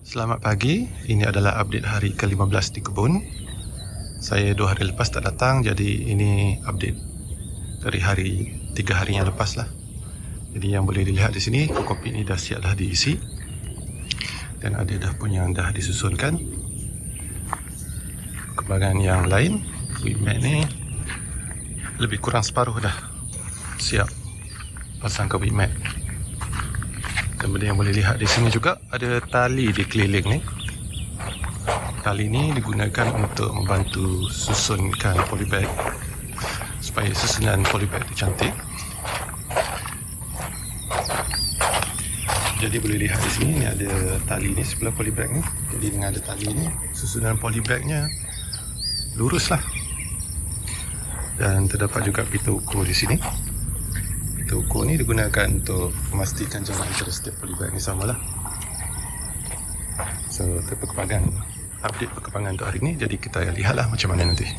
Selamat pagi, ini adalah update hari ke-15 di kebun. Saya dua hari lepas tak datang jadi ini update dari hari tiga hari yang lepas lah. Jadi yang boleh dilihat di sini, kopi ini dah siap dah diisi. Dan ada dah pun yang dah disusunkan. Kembangan yang lain, wheat ni Lebih kurang separuh dah siap pasang ke wheat benda yang boleh lihat di sini juga ada tali di keliling ni. Tali ni digunakan untuk membantu susunkan polybag supaya susunan polybag itu cantik. Jadi boleh lihat di sini ni ada tali ni sebelah polybag ni. Jadi dengan ada tali ni susunan polybagnya lurus lah. Dan terdapat juga pita ukur di sini kereta ukur ni digunakan untuk memastikan jarak antara setiap polybag ni samalah. So itu perkembangan update perkembangan untuk hari ni. Jadi kita lihatlah macam mana nanti